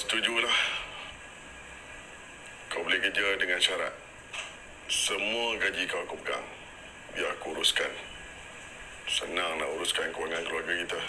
setujulah kau boleh kerja dengan syarat. Semua gaji kau aku pegang. Biar aku uruskan. Senang nak uruskan kewangan keluarga kita.